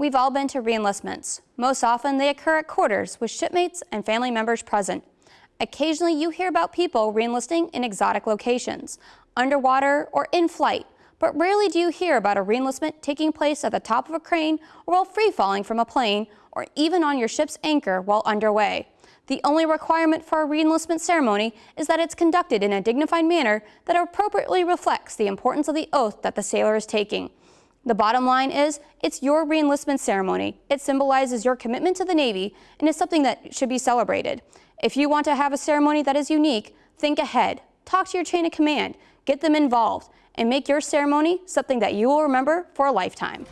We've all been to reenlistments. Most often they occur at quarters with shipmates and family members present. Occasionally you hear about people reenlisting in exotic locations, underwater or in flight, but rarely do you hear about a reenlistment taking place at the top of a crane or while free falling from a plane or even on your ship's anchor while underway. The only requirement for a reenlistment ceremony is that it's conducted in a dignified manner that appropriately reflects the importance of the oath that the sailor is taking. The bottom line is, it's your reenlistment ceremony. It symbolizes your commitment to the Navy and is something that should be celebrated. If you want to have a ceremony that is unique, think ahead. Talk to your chain of command, get them involved, and make your ceremony something that you will remember for a lifetime.